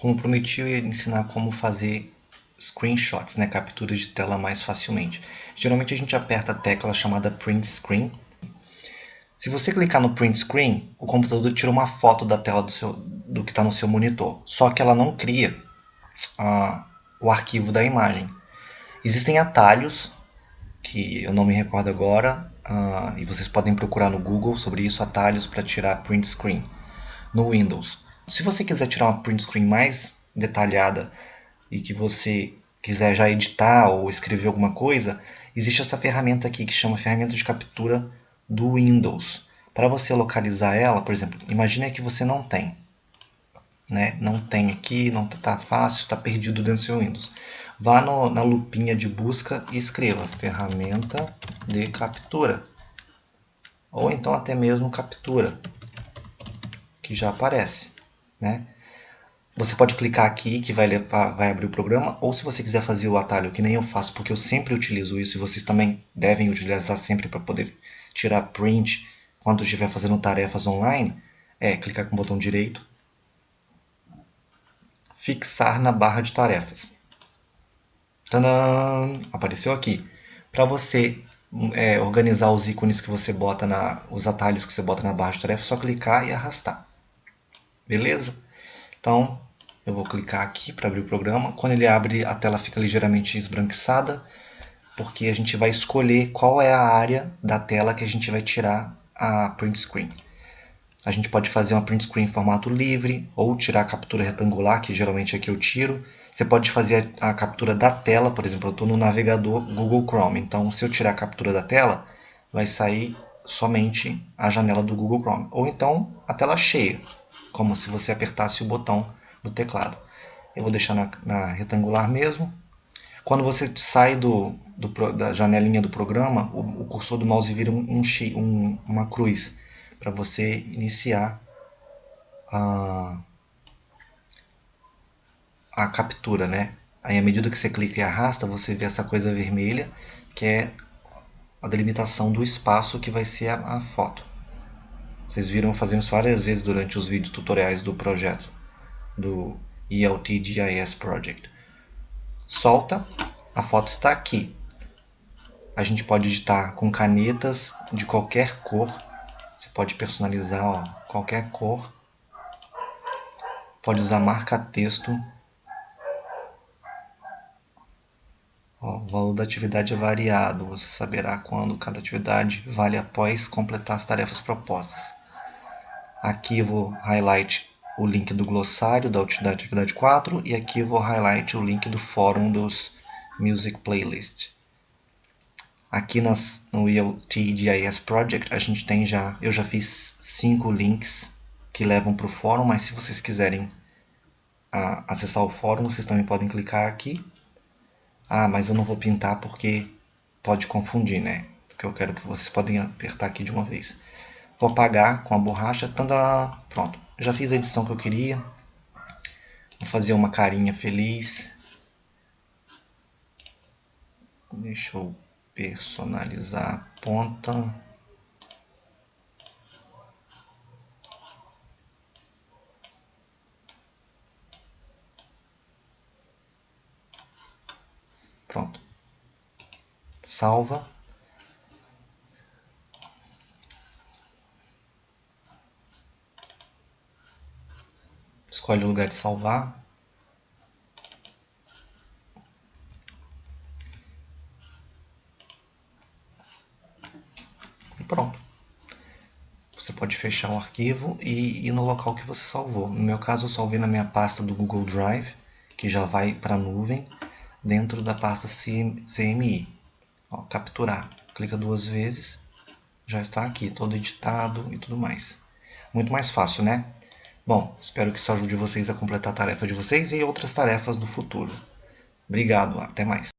como prometi, eu ia ensinar como fazer screenshots, né, capturas de tela mais facilmente. Geralmente a gente aperta a tecla chamada Print Screen. Se você clicar no Print Screen, o computador tira uma foto da tela do, seu, do que está no seu monitor. Só que ela não cria uh, o arquivo da imagem. Existem atalhos, que eu não me recordo agora, uh, e vocês podem procurar no Google sobre isso, atalhos para tirar Print Screen no Windows. Se você quiser tirar uma print screen mais detalhada e que você quiser já editar ou escrever alguma coisa, existe essa ferramenta aqui que chama ferramenta de captura do Windows. Para você localizar ela, por exemplo, imagine que você não tem. Né? Não tem aqui, não está fácil, está perdido dentro do seu Windows. Vá no, na lupinha de busca e escreva ferramenta de captura. Ou então até mesmo captura, que já aparece né? Você pode clicar aqui que vai, levar, vai abrir o programa, ou se você quiser fazer o atalho, que nem eu faço, porque eu sempre utilizo isso, e vocês também devem utilizar sempre para poder tirar print quando estiver fazendo tarefas online, é clicar com o botão direito, fixar na barra de tarefas. Tadã! Apareceu aqui. Para você é, organizar os ícones que você bota na, os atalhos que você bota na barra de tarefas, é só clicar e arrastar. Beleza? Então, eu vou clicar aqui para abrir o programa. Quando ele abre, a tela fica ligeiramente esbranquiçada, porque a gente vai escolher qual é a área da tela que a gente vai tirar a print screen. A gente pode fazer uma print screen em formato livre, ou tirar a captura retangular, que geralmente é que eu tiro. Você pode fazer a captura da tela, por exemplo, eu estou no navegador Google Chrome. Então, se eu tirar a captura da tela, vai sair somente a janela do Google Chrome. Ou então, a tela cheia como se você apertasse o botão do teclado. Eu vou deixar na, na retangular mesmo. Quando você sai do, do, da janelinha do programa, o, o cursor do mouse vira um, um, uma cruz para você iniciar a, a captura. Né? Aí, à medida que você clica e arrasta, você vê essa coisa vermelha, que é a delimitação do espaço que vai ser a, a foto. Vocês viram fazendo isso várias vezes durante os vídeos tutoriais do projeto, do ELT GIS Project. Solta, a foto está aqui. A gente pode editar com canetas de qualquer cor. Você pode personalizar ó, qualquer cor. Pode usar marca-texto. O valor da atividade é variado. Você saberá quando cada atividade vale após completar as tarefas propostas. Aqui vou highlight o link do glossário da atividade 4 e aqui vou highlight o link do fórum dos Music Playlist. Aqui nas, no GIS Project a gente tem já, eu já fiz cinco links que levam para o fórum, mas se vocês quiserem ah, acessar o fórum, vocês também podem clicar aqui. Ah, mas eu não vou pintar porque pode confundir, né? Porque eu quero que vocês podem apertar aqui de uma vez. Vou apagar com a borracha. Tanda, pronto, já fiz a edição que eu queria. Vou fazer uma carinha feliz. Deixa eu personalizar a ponta. Pronto. Salva. Escolhe o lugar de salvar. E pronto. Você pode fechar o arquivo e ir no local que você salvou. No meu caso, eu salvei na minha pasta do Google Drive, que já vai para a nuvem, dentro da pasta CMI. Ó, capturar. Clica duas vezes, já está aqui, todo editado e tudo mais. Muito mais fácil, né? Bom, espero que isso ajude vocês a completar a tarefa de vocês e outras tarefas do futuro. Obrigado, até mais.